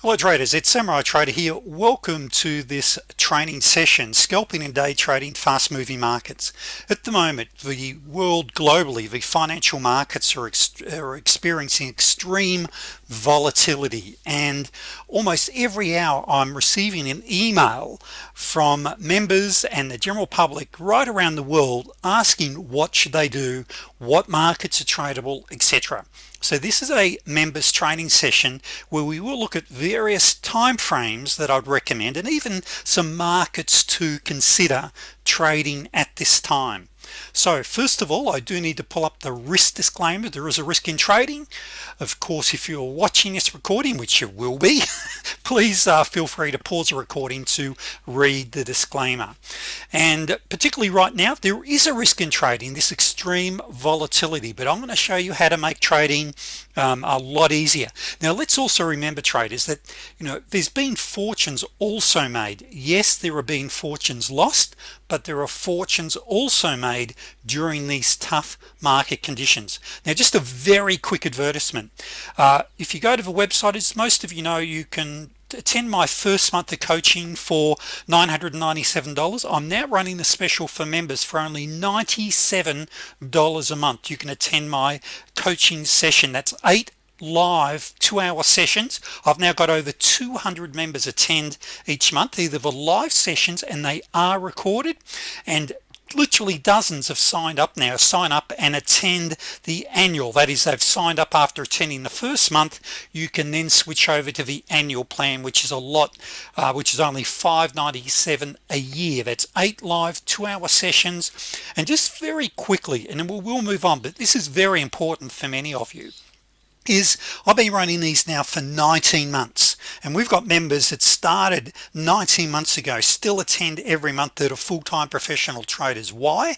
Hello traders it's Samurai Trader here welcome to this training session scalping and day trading fast-moving markets. At the moment the world globally the financial markets are, ex are experiencing extreme volatility and almost every hour I'm receiving an email from members and the general public right around the world asking what should they do what markets are tradable etc so this is a members training session where we will look at various time frames that I'd recommend and even some markets to consider trading at this time so first of all I do need to pull up the risk disclaimer. There is a risk in trading. Of course if you're watching this recording which you will be please uh, feel free to pause the recording to read the disclaimer. And particularly right now there is a risk in trading this extreme volatility but I'm going to show you how to make trading um, a lot easier. Now let's also remember traders that you know there's been fortunes also made. Yes there have been fortunes lost but there are fortunes also made during these tough market conditions. Now just a very quick advertisement. Uh, if you go to the website as most of you know you can attend my first month of coaching for $997 I'm now running the special for members for only $97 a month. You can attend my coaching session. That's eight live two-hour sessions. I've now got over 200 members attend each month either the live sessions and they are recorded. And literally dozens have signed up now sign up and attend the annual. That is they've signed up after attending the first month. You can then switch over to the annual plan which is a lot uh, which is only 597 a year. That's eight live two-hour sessions. And just very quickly and we'll, we'll move on but this is very important for many of you is I've been running these now for 19 months and we've got members that started 19 months ago still attend every month that are full-time professional traders. Why?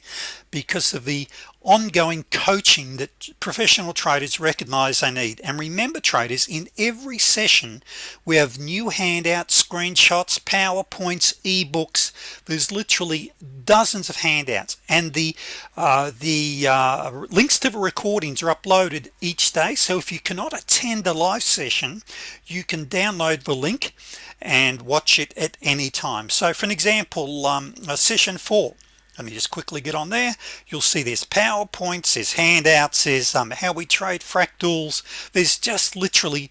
Because of the ongoing coaching that professional traders recognize they need. And remember traders in every session we have new handouts screenshots PowerPoints ebooks. There's literally dozens of handouts. And the uh, the uh, links to the recordings are uploaded each day. So if you cannot attend a live session you can download the link and watch it at any time. So for an example um, session 4 let me just quickly get on there. You'll see there's PowerPoints there's handouts there's um, how we trade fractals. There's just literally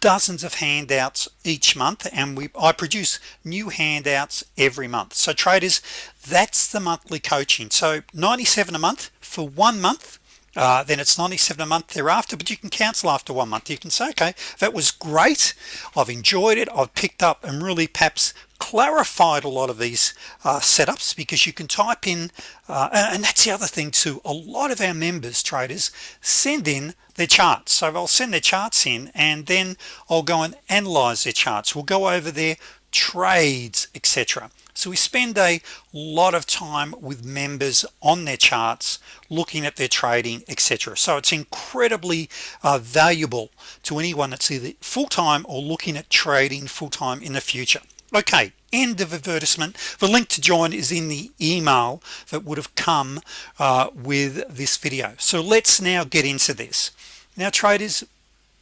dozens of handouts each month and we I produce new handouts every month. So traders that's the monthly coaching. So 97 a month for one month uh, then it's 97 a month thereafter but you can cancel after one month. You can say okay that was great. I've enjoyed it. I've picked up and really perhaps clarified a lot of these uh, setups because you can type in uh, and that's the other thing too a lot of our members traders send in their charts. So I'll send their charts in and then I'll go and analyze their charts. We'll go over their trades etc so we spend a lot of time with members on their charts looking at their trading etc so it's incredibly uh, valuable to anyone that's either full-time or looking at trading full-time in the future. Okay end of advertisement. The link to join is in the email that would have come uh, with this video. So let's now get into this. Now traders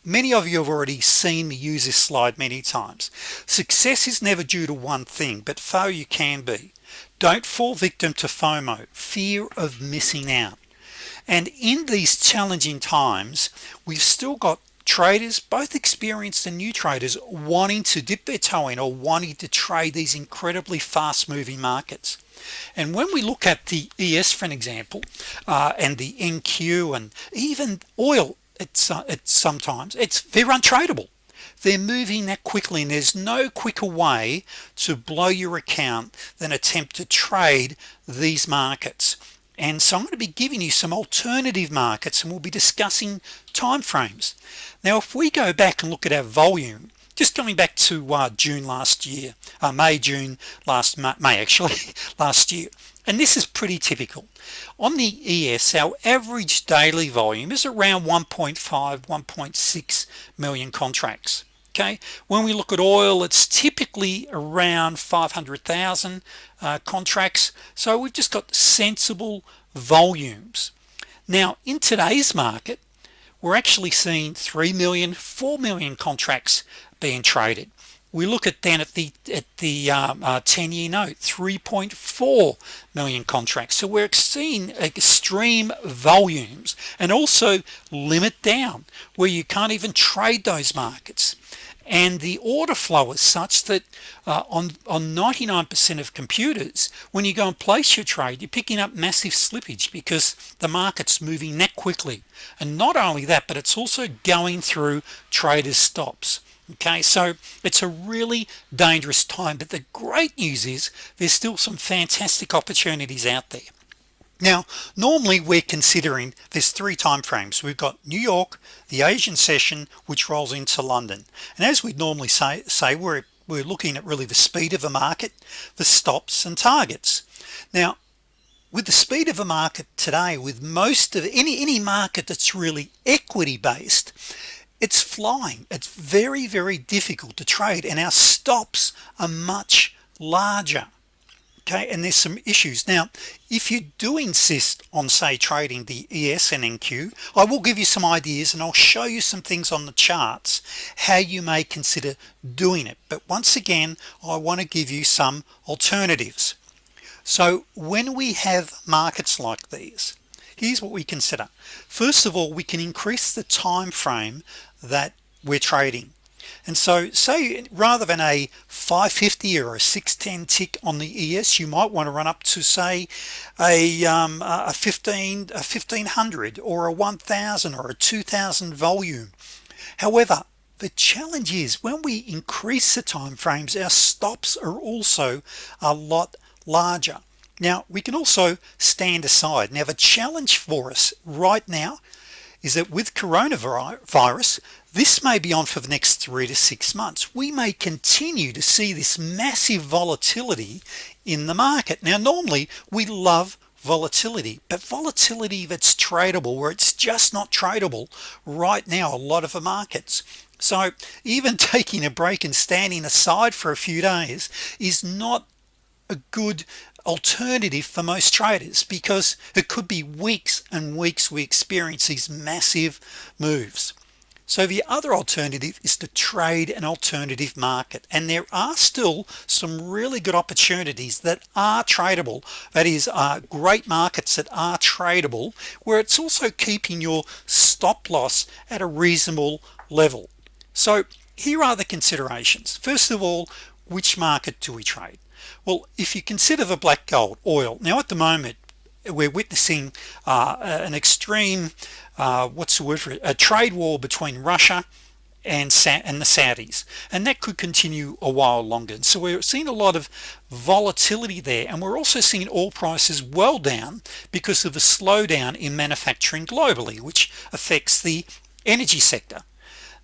many of you have already seen me use this slide many times. Success is never due to one thing but failure can be. Don't fall victim to FOMO fear of missing out. And in these challenging times we've still got traders both experienced and new traders wanting to dip their toe in or wanting to trade these incredibly fast-moving markets. And when we look at the ES for an example uh, and the NQ and even oil it's uh, it's sometimes. It's they're untradeable they're moving that quickly and there's no quicker way to blow your account than attempt to trade these markets. And so I'm going to be giving you some alternative markets and we'll be discussing time frames now if we go back and look at our volume just coming back to uh, June last year uh, May June last May actually last year and this is pretty typical. On the ES our average daily volume is around 1.5 1.6 million contracts okay? When we look at oil it's typically around 500,000 uh, contracts. So we've just got sensible volumes. Now in today's market we're actually seeing 3 million 4 million contracts being traded we look at then at the at the 10-year um, uh, note 3.4 million contracts. So we're seeing extreme volumes and also limit down where you can't even trade those markets. And the order flow is such that uh, on on 99% of computers when you go and place your trade you're picking up massive slippage because the market's moving that quickly. And not only that but it's also going through traders stops okay so it's a really dangerous time but the great news is there's still some fantastic opportunities out there. Now normally we're considering there's three time frames. We've got New York the Asian session which rolls into London. And as we'd normally say say we're we're looking at really the speed of a market the stops and targets. Now with the speed of a market today with most of any any market that's really equity based it's flying. It's very very difficult to trade and our stops are much larger okay? And there's some issues. Now if you do insist on say trading the ES and NQ I will give you some ideas and I'll show you some things on the charts how you may consider doing it. But once again I want to give you some alternatives. So when we have markets like these here's what we consider. First of all we can increase the time frame that we're trading. And so say rather than a 550 or a 610 tick on the ES you might want to run up to say a, um, a 15 a 1500 or a 1000 or a 2000 volume. However the challenge is when we increase the time frames our stops are also a lot larger now we can also stand aside. Now the challenge for us right now is that with coronavirus this may be on for the next three to six months. We may continue to see this massive volatility in the market. Now normally we love volatility but volatility that's tradable where it's just not tradable right now a lot of the markets. So even taking a break and standing aside for a few days is not a good alternative for most traders because it could be weeks and weeks we experience these massive moves. So the other alternative is to trade an alternative market and there are still some really good opportunities that are tradable. That is uh, great markets that are tradable where it's also keeping your stop loss at a reasonable level. So here are the considerations. First of all which market do we trade well if you consider the black gold oil now at the moment we're witnessing uh, an extreme uh, what's the word for it? A trade war between Russia and and the Saudis and that could continue a while longer. And so we're seeing a lot of volatility there and we're also seeing oil prices well down because of the slowdown in manufacturing globally which affects the energy sector.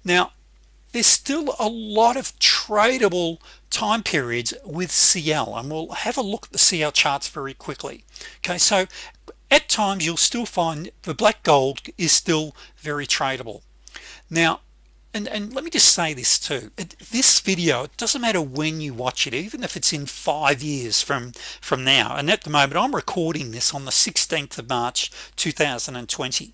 Now there's still a lot of tradable time periods with CL and we'll have a look at the CL charts very quickly. Okay so at times you'll still find the black gold is still very tradable. Now and, and let me just say this too. This video it doesn't matter when you watch it even if it's in five years from from now. And at the moment I'm recording this on the 16th of March 2020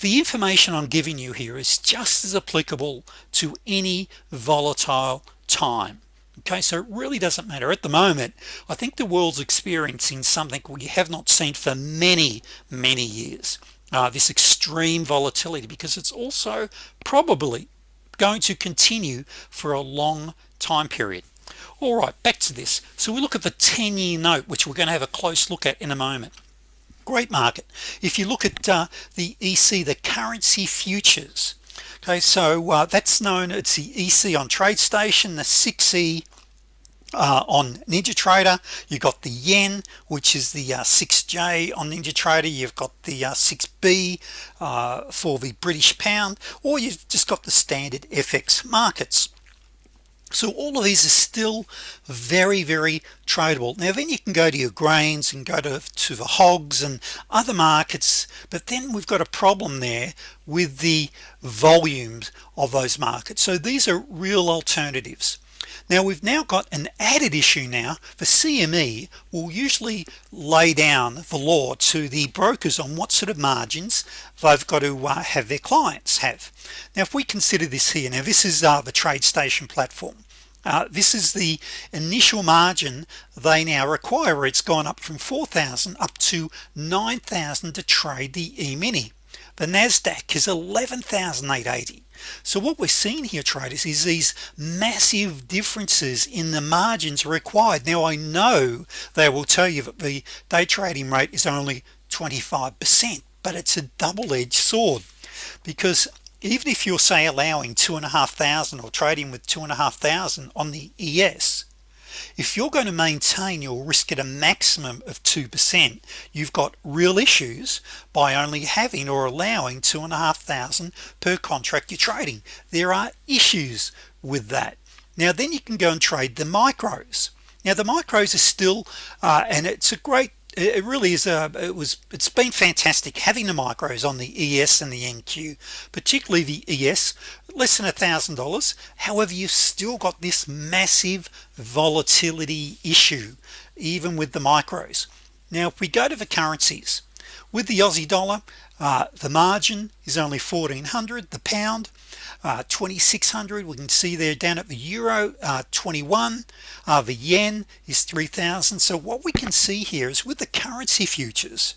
the information I'm giving you here is just as applicable to any volatile time okay so it really doesn't matter. At the moment I think the world's experiencing something we have not seen for many many years. Uh, this extreme volatility because it's also probably going to continue for a long time period. All right back to this. So we look at the 10-year note which we're going to have a close look at in a moment. Great market. If you look at uh, the EC the currency futures okay so uh, that's known it's the EC on TradeStation the 6e uh, on NinjaTrader you got the yen which is the uh, 6j on NinjaTrader you've got the uh, 6b uh, for the British pound or you've just got the standard FX markets so all of these are still very very tradable. Now then you can go to your grains and go to, to the hogs and other markets but then we've got a problem there with the volumes of those markets. So these are real alternatives now we've now got an added issue now the CME will usually lay down the law to the brokers on what sort of margins they've got to uh, have their clients have. Now if we consider this here now this is uh, the TradeStation platform. Uh, this is the initial margin they now require. It's gone up from 4,000 up to 9,000 to trade the e-mini the Nasdaq is 11,880 so what we're seeing here traders is these massive differences in the margins required. Now I know they will tell you that the day trading rate is only 25% but it's a double-edged sword because even if you're say allowing two and a half thousand or trading with two and a half thousand on the ES if you're going to maintain your risk at a maximum of 2% you've got real issues by only having or allowing two and a half thousand per contract you're trading. There are issues with that. Now then you can go and trade the micros. Now the micros are still uh, and it's a great it really is a it was it's been fantastic having the micros on the ES and the NQ particularly the ES less than a thousand dollars. However you've still got this massive volatility issue even with the micros. Now if we go to the currencies with the Aussie dollar uh, the margin is only 1400 the pound uh, 2600 we can see there down at the euro uh, 21 uh, the yen is 3000 so what we can see here is with the currency futures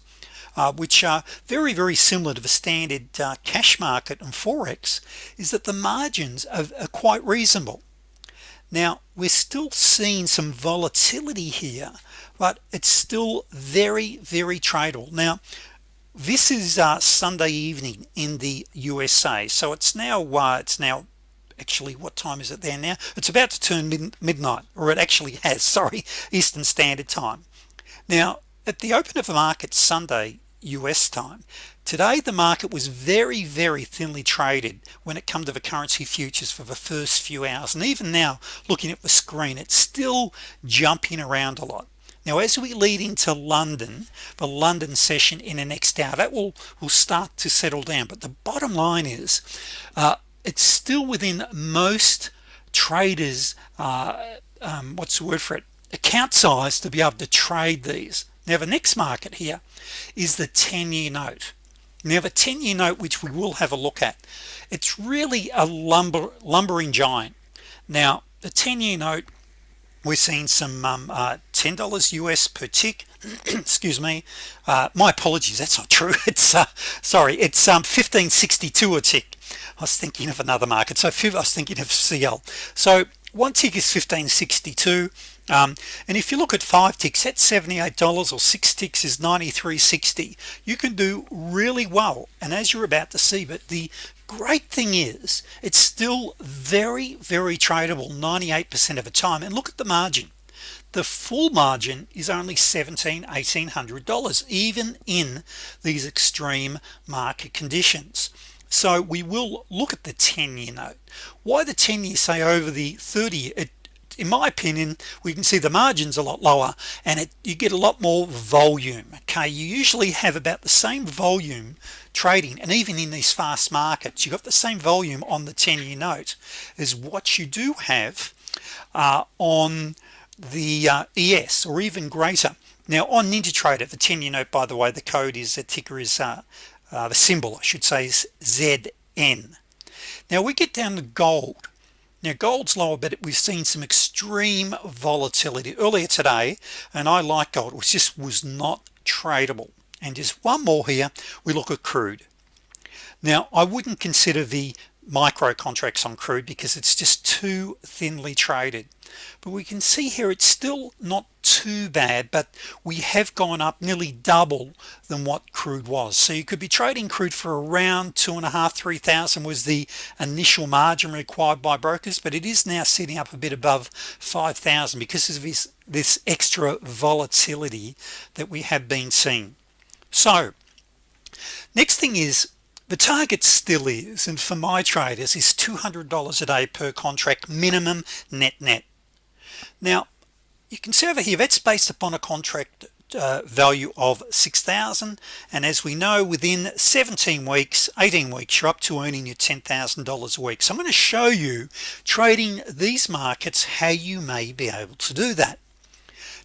uh, which are very very similar to the standard uh, cash market and forex is that the margins are, are quite reasonable. Now we're still seeing some volatility here but it's still very very tradable. Now this is uh, Sunday evening in the USA so it's now uh, it's now actually what time is it there now? It's about to turn mid midnight or it actually has sorry Eastern Standard Time. Now at the open of the market Sunday US time today the market was very very thinly traded when it come to the currency futures for the first few hours. And even now looking at the screen it's still jumping around a lot now as we lead into London the London session in the next hour that will will start to settle down. But the bottom line is uh, it's still within most traders uh, um, what's the word for it? Account size to be able to trade these. Now the next market here is the 10-year note. Now the 10-year note which we will have a look at it's really a lumber lumbering giant. Now the 10-year note we're seeing some um, uh, $10 US per tick. Excuse me. Uh, my apologies that's not true. It's uh, sorry it's um 1562 a tick. I was thinking of another market so I was thinking of CL so one tick is 1562 um, and if you look at five ticks that's $78 or six ticks is 93.60 you can do really well and as you're about to see but the great thing is it's still very very tradable 98% of the time. And look at the margin. The full margin is only 17 1800 dollars even in these extreme market conditions. So we will look at the 10-year note. Why the 10 year say over the 30 it in my opinion we can see the margins a lot lower and it you get a lot more volume okay? You usually have about the same volume trading and even in these fast markets you got the same volume on the 10-year note as what you do have uh, on the uh, ES or even greater. Now on NinjaTrader the 10-year note by the way the code is the ticker is uh, uh, the symbol I should say is ZN now we get down to gold now gold's lower but we've seen some extreme volatility. Earlier today and I like gold which just was not tradable. And just one more here we look at crude. Now I wouldn't consider the micro contracts on crude because it's just too thinly traded but we can see here it's still not too bad but we have gone up nearly double than what crude was. So you could be trading crude for around two and a half three thousand was the initial margin required by brokers but it is now sitting up a bit above 5,000 because of this this extra volatility that we have been seeing. So next thing is the target still is and for my traders is $200 a day per contract minimum net net now you can see over here that's based upon a contract uh, value of 6,000 and as we know within 17 weeks 18 weeks you're up to earning your $10,000 a week. So I'm going to show you trading these markets how you may be able to do that.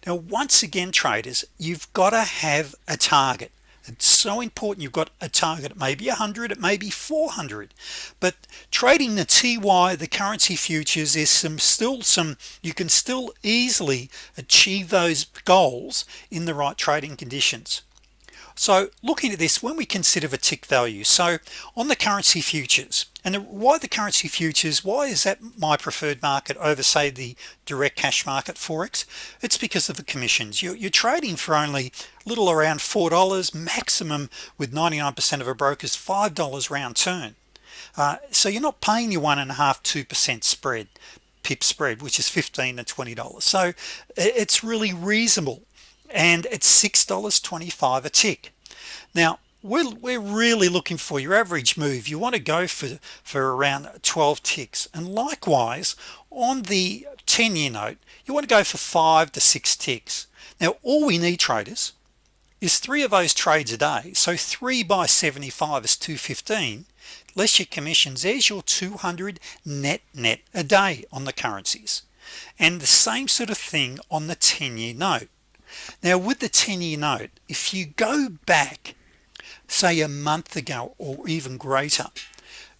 Now once again traders you've got to have a target it's so important you've got a target. It may be 100 it may be 400 but trading the TY the currency futures is some still some you can still easily achieve those goals in the right trading conditions. So looking at this when we consider the tick value so on the currency futures and the, why the currency futures? Why is that my preferred market over say the direct cash market forex? It's because of the commissions. You're, you're trading for only little around four dollars maximum with 99% of a broker's five dollars round turn. Uh, so you're not paying your one and a half two percent spread pip spread which is 15 to 20 dollars. So it's really reasonable and it's $6.25 a tick. Now we're, we're really looking for your average move. You want to go for for around 12 ticks. And likewise on the 10-year note you want to go for five to six ticks. Now all we need traders is three of those trades a day. So 3 by 75 is 215 less your commissions. There's your 200 net net a day on the currencies. And the same sort of thing on the 10-year note. Now with the 10-year note if you go back say a month ago or even greater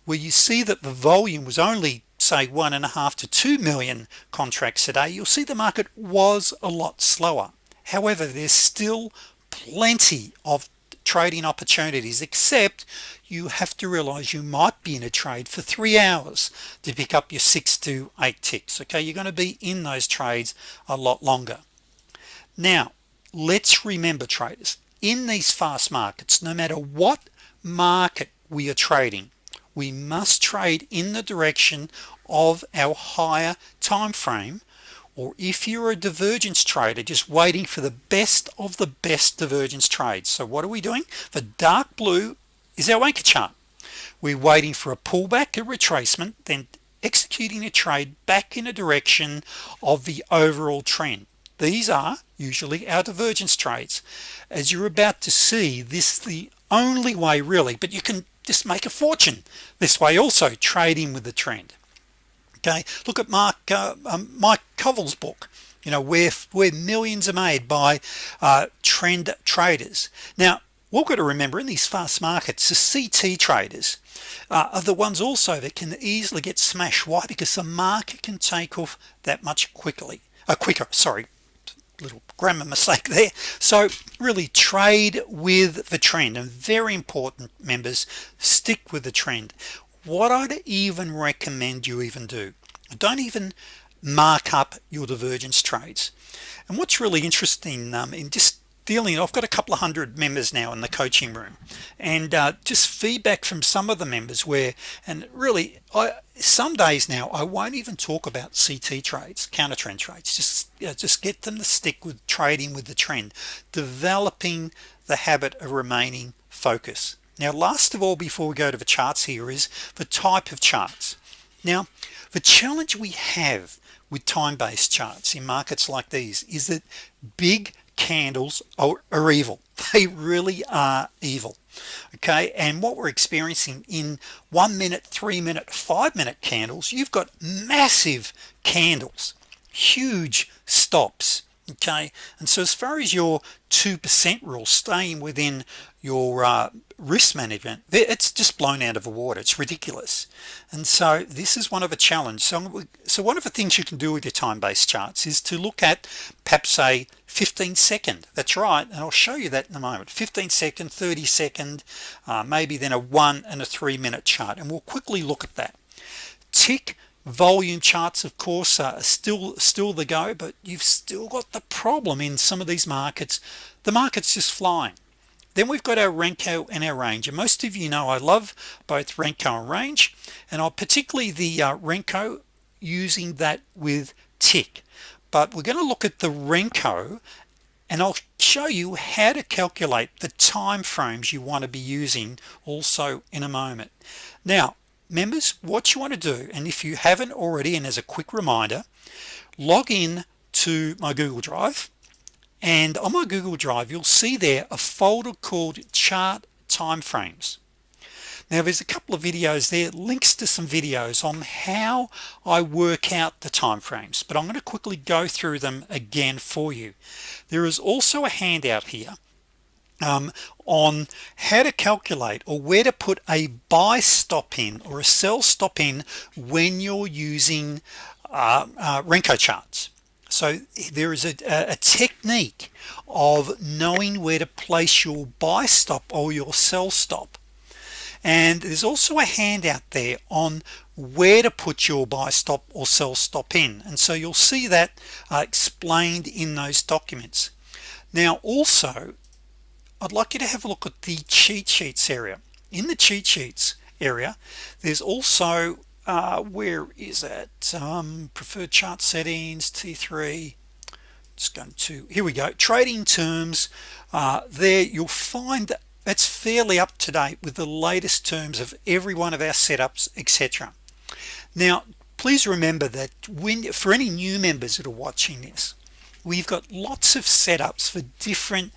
where you see that the volume was only say one and a half to two million contracts a day you'll see the market was a lot slower. However there's still plenty of trading opportunities except you have to realize you might be in a trade for three hours to pick up your six to eight ticks okay? You're going to be in those trades a lot longer. Now let's remember traders in these fast markets no matter what market we are trading we must trade in the direction of our higher time frame or if you're a divergence trader just waiting for the best of the best divergence trades. So what are we doing? The dark blue is our anchor chart. We're waiting for a pullback a retracement then executing a trade back in a direction of the overall trend these are usually our divergence trades as you're about to see this the only way really but you can just make a fortune this way also trading with the trend. Okay? Look at Mark uh, um, Mike Covel's book you know where where millions are made by uh, trend traders. Now we've got to remember in these fast markets the CT traders uh, are the ones also that can easily get smashed. Why? Because the market can take off that much quickly uh, quicker sorry little grammar mistake there. So really trade with the trend and very important members stick with the trend. What I'd even recommend you even do don't even mark up your divergence trades. And what's really interesting um, in just I've got a couple of hundred members now in the coaching room. And uh, just feedback from some of the members where and really I some days now I won't even talk about CT trades counter trend trades just you know, just get them to stick with trading with the trend. Developing the habit of remaining focus now last of all before we go to the charts here is the type of charts. Now the challenge we have with time-based charts in markets like these is that big candles are, are evil. They really are evil okay? And what we're experiencing in one minute three minute five minute candles you've got massive candles huge stops okay and so as far as your 2% rule staying within your uh, risk management it's just blown out of the water. It's ridiculous. And so this is one of a challenge. So so one of the things you can do with your time-based charts is to look at perhaps a 15 second. That's right and I'll show you that in a moment. 15 second 30 second uh, maybe then a one and a three minute chart and we'll quickly look at that. Tick volume charts of course are still still the go but you've still got the problem in some of these markets. The market's just flying. Then we've got our Renko and our range and most of you know I love both Renko and range and I'll particularly the uh, Renko using that with tick. But we're going to look at the Renko and I'll show you how to calculate the time frames you want to be using also in a moment. Now members what you want to do and if you haven't already and as a quick reminder log in to my Google Drive and on my Google Drive you'll see there a folder called chart timeframes. Now there's a couple of videos there links to some videos on how I work out the timeframes but I'm going to quickly go through them again for you. There is also a handout here. Um, on how to calculate or where to put a buy stop in or a sell stop in when you're using uh, uh, Renko charts. So there is a, a, technique of knowing where to place your buy stop or your sell stop. And there's also a handout there on where to put your buy stop or sell stop in. And so you'll see that uh, explained in those documents. Now also I'd like you to have a look at the cheat sheets area. In the cheat sheets area there's also uh, where is it? Um, preferred chart settings t3 just going to here we go. Trading terms uh, there you'll find that it's fairly up to date with the latest terms of every one of our setups etc now please remember that when for any new members that are watching this we've got lots of setups for different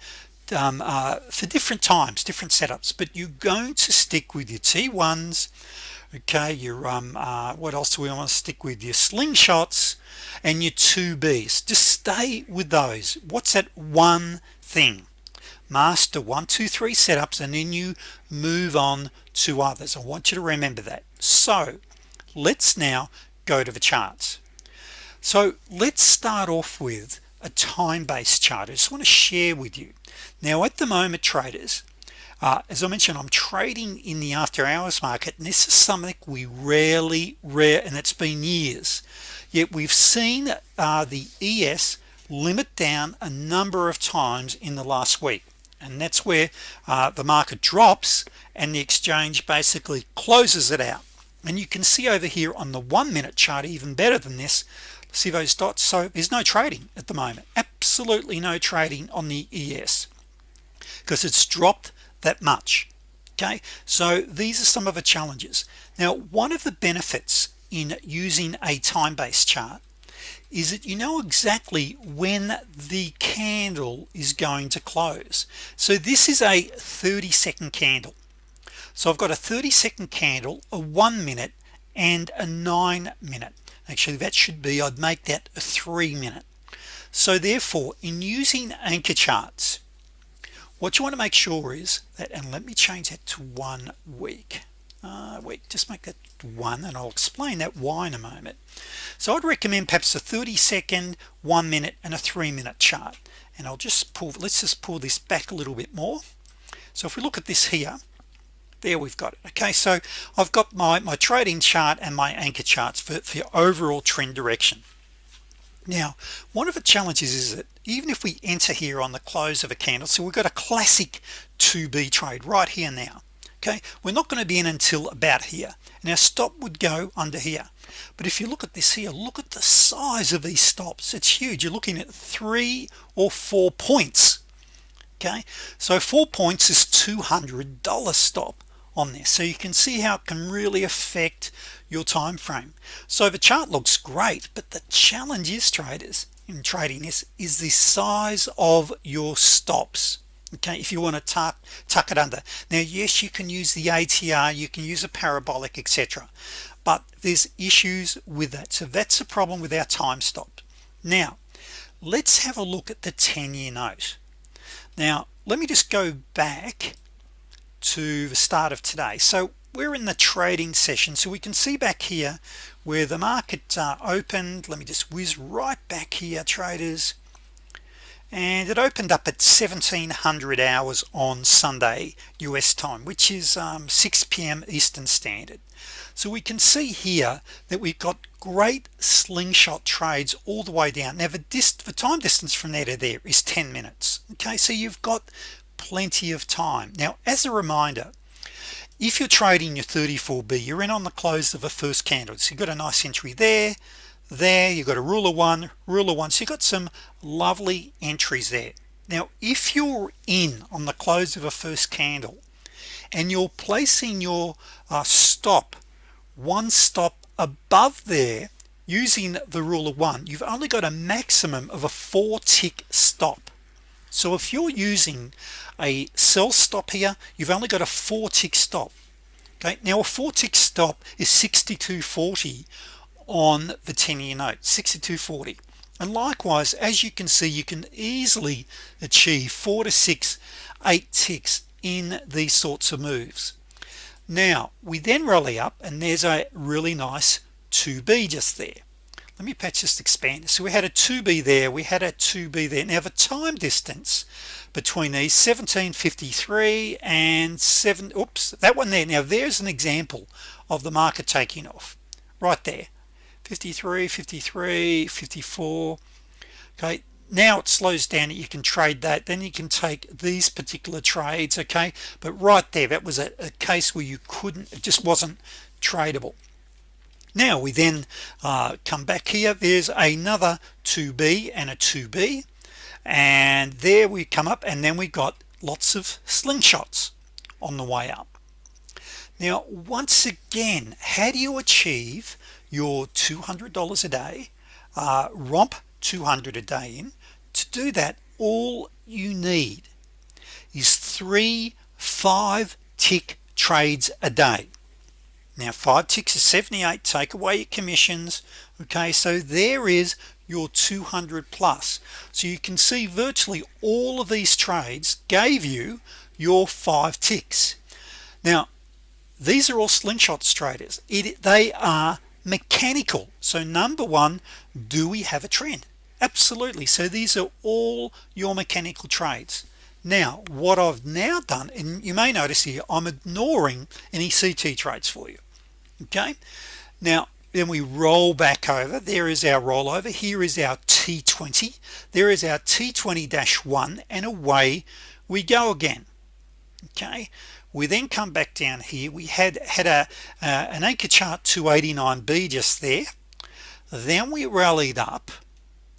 um, uh, for different times different setups but you're going to stick with your t1s okay your um uh, what else do we want to stick with? Your slingshots and your 2b's just stay with those. What's that one thing? Master one two three setups and then you move on to others. I want you to remember that. So let's now go to the charts. So let's start off with a time-based chart. I just want to share with you. Now at the moment traders uh, as I mentioned I'm trading in the after-hours market and this is something we rarely rare and it's been years. Yet we've seen uh, the ES limit down a number of times in the last week. And that's where uh, the market drops and the exchange basically closes it out. And you can see over here on the one minute chart even better than this see those dots. So there's no trading at the moment absolutely no trading on the ES because it's dropped that much okay? So these are some of the challenges. Now one of the benefits in using a time-based chart is that you know exactly when the candle is going to close. So this is a 30 second candle. So I've got a 30 second candle a one minute and a nine minute actually that should be I'd make that a three minute so therefore in using anchor charts what you want to make sure is that and let me change that to one week. Uh, wait just make that one and I'll explain that why in a moment. So I'd recommend perhaps a 30 second one minute and a three minute chart. And I'll just pull let's just pull this back a little bit more. So if we look at this here there we've got it. Okay so I've got my my trading chart and my anchor charts for, for overall trend direction. Now one of the challenges is that even if we enter here on the close of a candle so we've got a classic 2b trade right here now okay? We're not going to be in until about here. Our stop would go under here. But if you look at this here look at the size of these stops. It's huge. You're looking at three or four points okay? So four points is $200 stop on this. So you can see how it can really affect your time frame. So the chart looks great but the challenge is traders in trading this is the size of your stops. Okay if you want to tuck tuck it under. Now yes you can use the ATR you can use a parabolic etc but there's issues with that. So that's a problem with our time stop. Now let's have a look at the 10-year note. Now let me just go back to the start of today. So we're in the trading session. So we can see back here where the market uh, opened. Let me just whiz right back here traders. And it opened up at 1700 hours on Sunday US time which is um, 6 p.m. Eastern Standard. So we can see here that we've got great slingshot trades all the way down. Now the, time distance from there to there is 10 minutes. Okay so you've got plenty of time. Now as a reminder if you're trading your 34b you're in on the close of a first candle. So you've got a nice entry there there you got a ruler one ruler one. So you got some lovely entries there. Now if you're in on the close of a first candle and you're placing your uh, stop one stop above there using the ruler one you've only got a maximum of a four tick stop so if you're using a sell stop here you've only got a four tick stop. Okay now a four tick stop is 6240 on the 10-year note 6240 and likewise as you can see you can easily achieve four to six eight ticks in these sorts of moves. Now we then rally up and there's a really nice 2b just there let me just expand so we had a 2b there we had a 2b there. Now the time distance between these 1753 and 7 oops that one there. Now there's an example of the market taking off. Right there. 53 53 54 okay now it slows down you can trade that. Then you can take these particular trades okay? But right there that was a, a case where you couldn't it just wasn't tradable now we then uh, come back here. There's another 2b and a 2b and there we come up and then we got lots of slingshots on the way up. Now once again how do you achieve your $200 a day uh, romp 200 a day in? To do that all you need is three five tick trades a day now five ticks is 78 take away your commissions okay? So there is your 200 plus. So you can see virtually all of these trades gave you your five ticks. Now these are all slingshots traders. It they are mechanical. So number one do we have a trend? Absolutely. So these are all your mechanical trades. Now what I've now done and you may notice here I'm ignoring any CT trades for you okay? Now then we roll back over. There is our rollover. Here is our t20 there is our t20-1 and away we go again. Okay? We then come back down here. We had had a uh, an anchor chart 289b just there. Then we rallied up.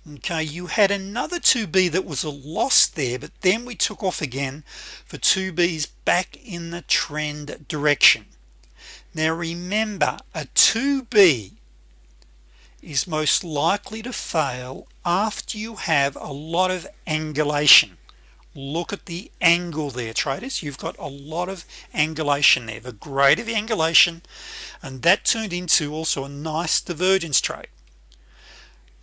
Okay? You had another 2b that was a loss there but then we took off again for 2b's back in the trend direction now remember a 2b is most likely to fail after you have a lot of angulation. Look at the angle there traders. You've got a lot of angulation there the greater the angulation and that turned into also a nice divergence trade.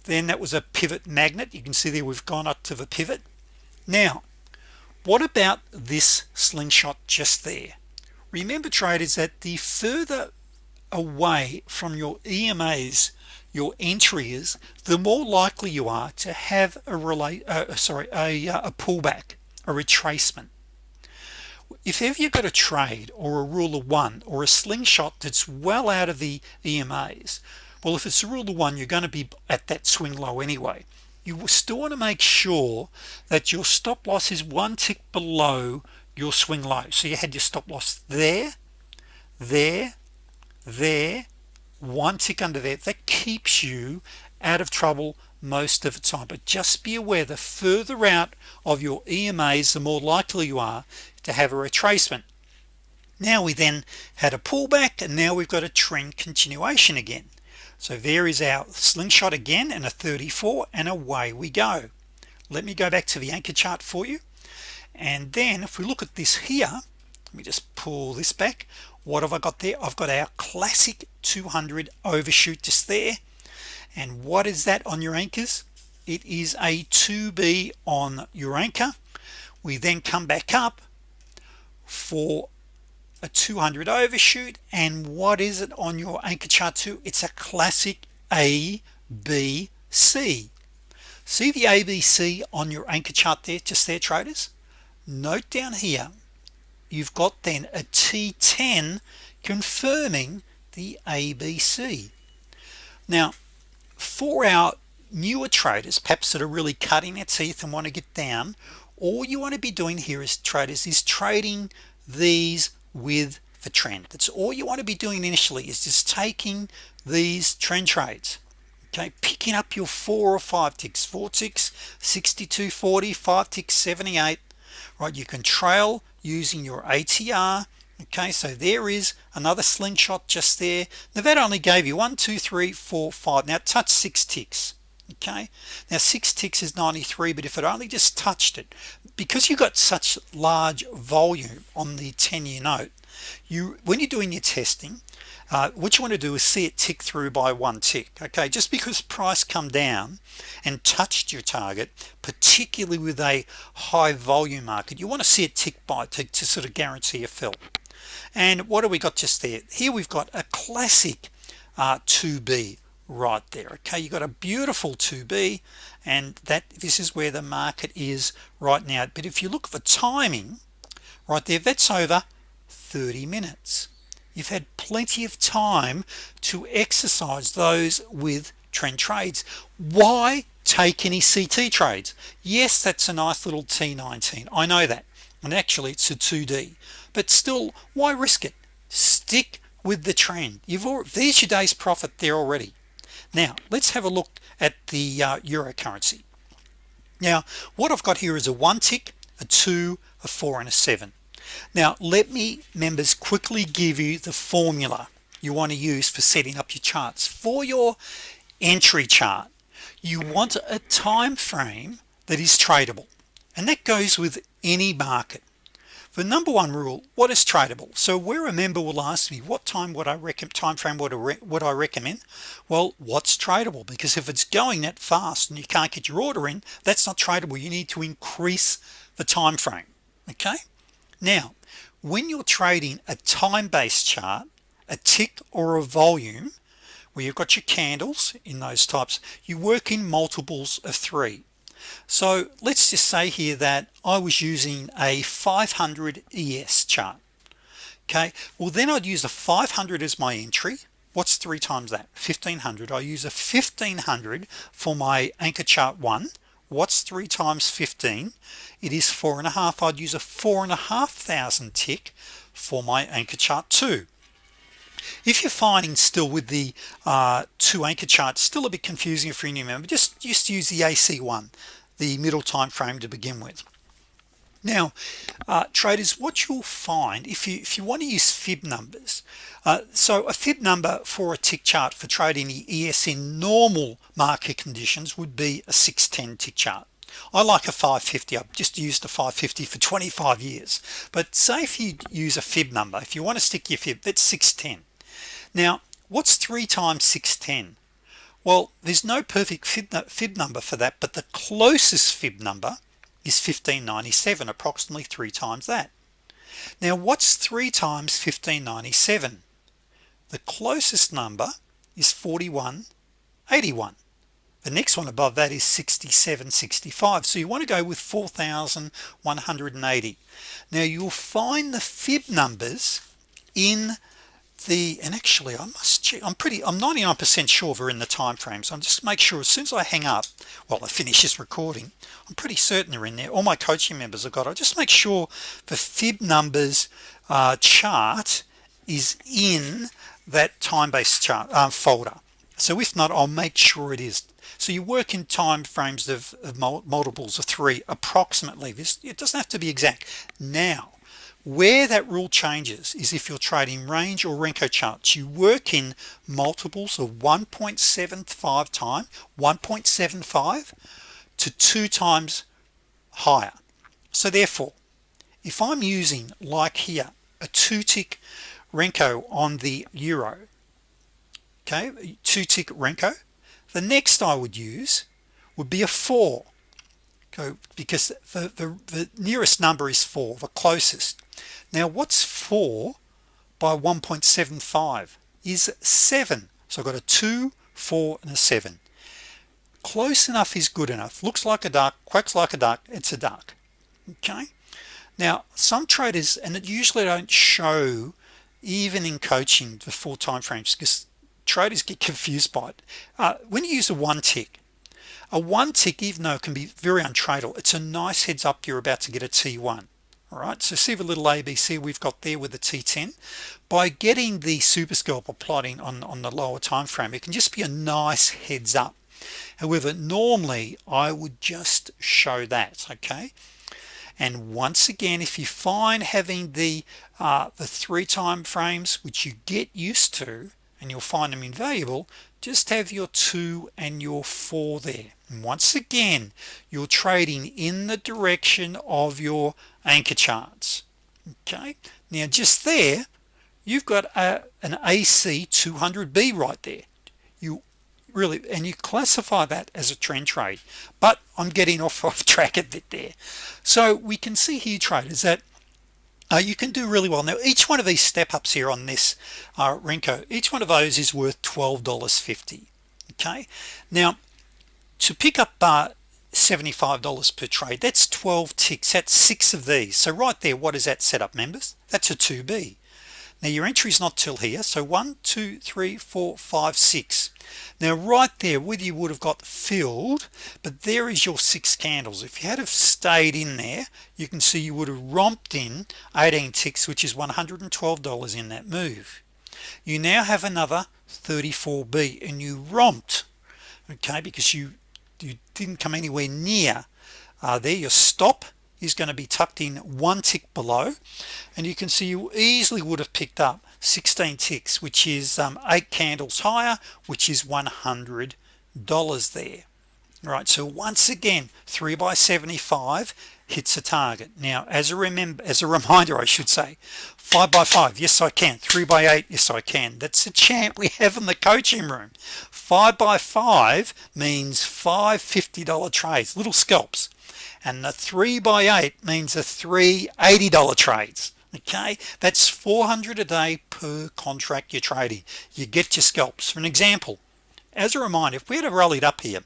Then that was a pivot magnet. You can see there we've gone up to the pivot. Now what about this slingshot just there remember traders that the further away from your EMAs your entry is the more likely you are to have a relate uh, sorry a, uh, a pullback a retracement. If ever you've got a trade or a rule of one or a slingshot that's well out of the EMAs well if it's a rule of one you're going to be at that swing low anyway. You still want to make sure that your stop loss is one tick below your swing low so you had your stop loss there there there one tick under there. That keeps you out of trouble most of the time. But just be aware the further out of your EMAs the more likely you are to have a retracement. Now we then had a pullback and now we've got a trend continuation again. So there is our slingshot again and a 34 and away we go. Let me go back to the anchor chart for you and then if we look at this here let me just pull this back. What have I got there? I've got our classic 200 overshoot just there. And what is that on your anchors? It is a 2b on your anchor. We then come back up for a 200 overshoot. And what is it on your anchor chart too? It's a classic A B C. See the ABC on your anchor chart there just there traders note down here you've got then a T10 confirming the ABC now for our newer traders perhaps that are really cutting their teeth and want to get down all you want to be doing here is traders is trading these with the trend. That's all you want to be doing initially is just taking these trend trades. Okay picking up your four or five ticks. Four ticks 62 40 five ticks 78 right you can trail using your ATR okay? So there is another slingshot just there. Now that only gave you one two three four five. Now touch six ticks okay? Now six ticks is 93 but if it only just touched it because you got such large volume on the 10-year note you when you're doing your testing uh, what you want to do is see it tick through by one tick okay? Just because price come down and touched your target particularly with a high volume market you want to see it tick by to, to sort of guarantee a fill. And what do we got just there? Here we've got a classic uh, 2b right there okay? You got a beautiful 2b and that this is where the market is right now. But if you look for timing right there that's over 30 minutes. You've had plenty of time to exercise those with trend trades. Why take any CT trades? Yes that's a nice little T19 I know that. And actually it's a 2d but still why risk it? Stick with the trend. You've there's your day's profit there already. Now let's have a look at the uh, euro currency. Now what I've got here is a one tick a two a four and a seven now let me members quickly give you the formula you want to use for setting up your charts. For your entry chart you want a time frame that is tradable and that goes with any market. The number one rule what is tradable? So where a member will ask me what time would I recommend time frame would would I recommend? Well what's tradable? Because if it's going that fast and you can't get your order in that's not tradable. You need to increase the time frame okay now when you're trading a time-based chart a tick or a volume where you've got your candles in those types you work in multiples of three. So let's just say here that I was using a 500 ES chart. Okay? Well then I'd use a 500 as my entry. What's three times that? 1500 I use a 1500 for my anchor chart one what's three times 15 it is four and a half. I'd use a four and a half thousand tick for my anchor chart two if you're finding still with the uh, two anchor charts still a bit confusing for a new member just just use the AC1 the middle time frame to begin with now uh, traders what you'll find if you if you want to use fib numbers uh, so a fib number for a tick chart for trading the ES in normal market conditions would be a 610 tick chart. I like a 550 I've just used a 550 for 25 years. But say if you use a fib number if you want to stick your fib that's 610 now what's 3 times 610 well there's no perfect fib, fib number for that but the closest fib number is 1597 approximately three times that. Now what's three times 1597 the closest number is 4181 the next one above that is 6765 so you want to go with 4180 now you'll find the fib numbers in the and actually I must check I'm pretty I'm 99% sure we're in the time frame so I'm just make sure as soon as I hang up while I finish this recording I'm pretty certain they're in there. All my coaching members have got I just make sure the fib numbers uh, chart is in that time-based chart uh, folder. So if not I'll make sure it is. So you work in time frames of, of multiples of three approximately. This it doesn't have to be exact. Now where that rule changes is if you're trading range or Renko charts. You work in multiples of 1.75 time 1.75 to two times higher. So therefore if I'm using like here a two tick Renko on the Euro okay two tick Renko the next I would use would be a four go because the, the, the nearest number is four the closest. Now what's 4 by 1.75 is 7 so I've got a 2 4 and a 7 close enough is good enough. Looks like a duck quacks like a duck it's a duck. Okay? Now some traders and it usually don't show even in coaching the full time frames because traders get confused by it. Uh, when you use a one tick a one tick even though it can be very untradable it's a nice heads up you're about to get a t1 all right so see the little ABC we've got there with the t10 by getting the super scalper plotting on on the lower time frame it can just be a nice heads up. However normally I would just show that okay? And once again if you find having the uh, the three time frames which you get used to and you'll find them invaluable just have your two and your four there. And once again you're trading in the direction of your anchor charts. Okay? Now just there you've got a, an AC 200b right there. You really and you classify that as a trend trade but I'm getting off off track a bit there. So we can see here traders that uh, you can do really well. Now each one of these step ups here on this uh, Renko each one of those is worth $12.50 okay? Now to pick up uh, $75 per trade that's 12 ticks. That's six of these. So right there what is that setup members? That's a 2b now your entry is not till here so one two three four five six. Now right there whether you would have got filled but there is your six candles. If you had have stayed in there you can see you would have romped in 18 ticks which is $112 in that move. You now have another 34b and you romped okay because you you didn't come anywhere near uh, there. Your stop is going to be tucked in one tick below. And you can see you easily would have picked up 16 ticks which is um, eight candles higher which is $100 there. Right so once again 3 by 75 hits a target. Now as a remember as a reminder I should say 5 by 5 yes I can. 3 by 8 yes I can. That's a chant we have in the coaching room. 5 by 5 means five $50 trades little scalps and the 3 by 8 means a three $80 trades. Okay? That's 400 a day per contract you're trading. You get your scalps. For an example as a reminder if we had rallied up here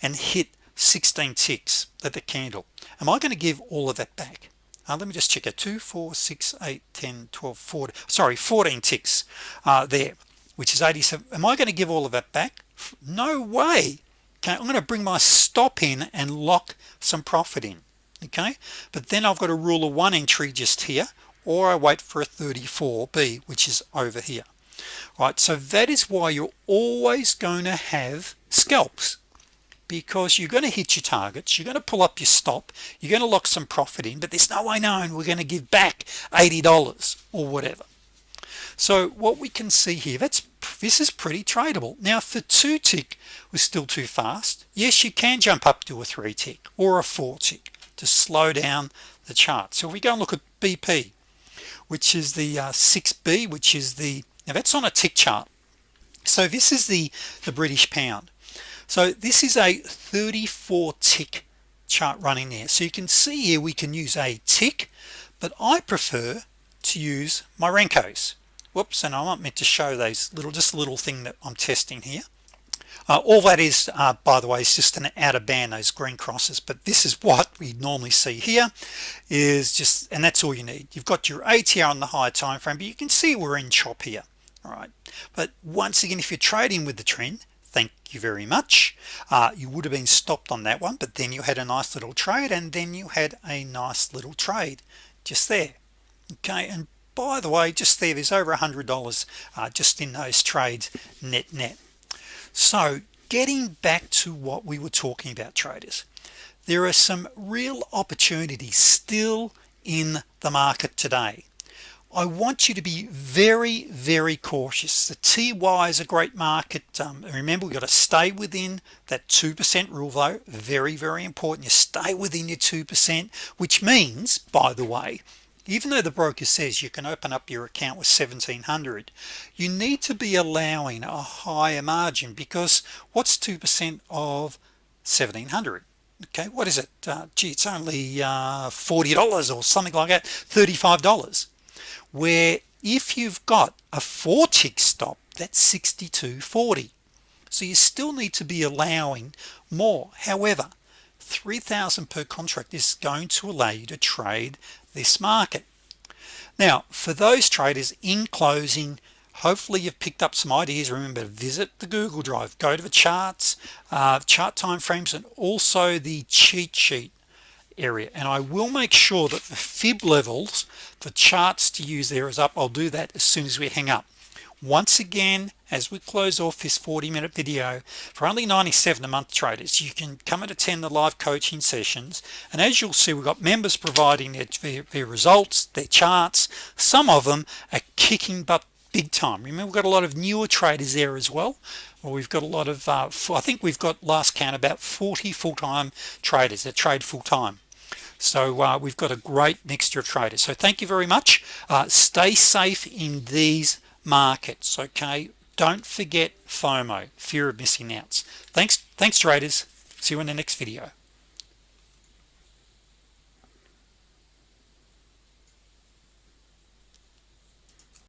and hit 16 ticks at the candle am I going to give all of that back? Uh, let me just check it. 2 4 6 8 10 12 14 sorry 14 ticks uh, there which is 87 am I going to give all of that back? No way okay I'm going to bring my stop in and lock some profit in okay? But then I've got a rule of one entry just here or I wait for a 34b which is over here. Right so that is why you're always going to have scalps because you're going to hit your targets you're going to pull up your stop you're going to lock some profit in but there's no way known we're going to give back $80 or whatever so what we can see here that's this is pretty tradable. Now for two tick was still too fast yes you can jump up to a three tick or a four tick to slow down the chart. So if we go and look at BP which is the uh, 6b which is the now that's on a tick chart. So this is the the British pound. So this is a 34 tick chart running there. So you can see here we can use a tick but I prefer to use my Renkos whoops and I'm not meant to show those little just a little thing that I'm testing here. Uh, all that is uh, by the way is just an outer band those green crosses but this is what we normally see here is just and that's all you need. You've got your ATR on the higher time frame but you can see we're in chop here all right? But once again if you're trading with the trend thank you very much. Uh, you would have been stopped on that one but then you had a nice little trade and then you had a nice little trade just there okay? And by the way just there there's over a hundred dollars uh, just in those trades net net. So getting back to what we were talking about traders there are some real opportunities still in the market today. I want you to be very very cautious. The TY is a great market um, remember we got to stay within that 2% rule though. Very very important. You stay within your 2% which means by the way even though the broker says you can open up your account with 1700 you need to be allowing a higher margin because what's 2% of 1700 okay what is it? Uh, gee it's only uh, $40 or something like that $35 where if you've got a four tick stop that's 62.40 so you still need to be allowing more. However 3,000 per contract is going to allow you to trade this market. Now for those traders in closing hopefully you've picked up some ideas. Remember to visit the Google Drive go to the charts uh, chart time frames and also the cheat sheet area. And I will make sure that the fib levels the charts to use there is up. I'll do that as soon as we hang up. Once again as we close off this 40 minute video for only 97 a month traders you can come and attend the live coaching sessions. And as you'll see we've got members providing their, their, their results their charts some of them are kicking butt big time. Remember we've got a lot of newer traders there as well. Well we've got a lot of uh, I think we've got last count about 40 full-time traders that trade full-time. So uh, we've got a great mixture of traders. So thank you very much. Uh, stay safe in these markets okay don't forget FOMO fear of missing out thanks thanks traders see you in the next video